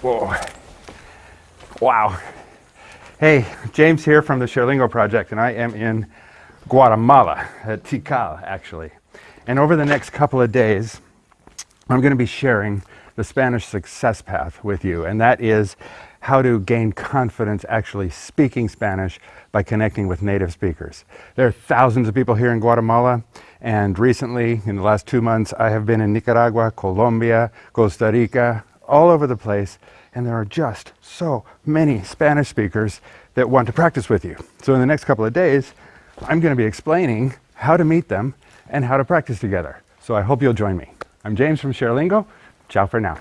Whoa. Wow. Hey, James here from the ShareLingo Project, and I am in Guatemala, at Tikal, actually. And over the next couple of days, I'm going to be sharing the Spanish success path with you, and that is how to gain confidence actually speaking Spanish by connecting with native speakers. There are thousands of people here in Guatemala, and recently, in the last two months, I have been in Nicaragua, Colombia, Costa Rica, all over the place, and there are just so many Spanish speakers that want to practice with you. So in the next couple of days, I'm going to be explaining how to meet them and how to practice together. So I hope you'll join me. I'm James from ShareLingo. Ciao for now.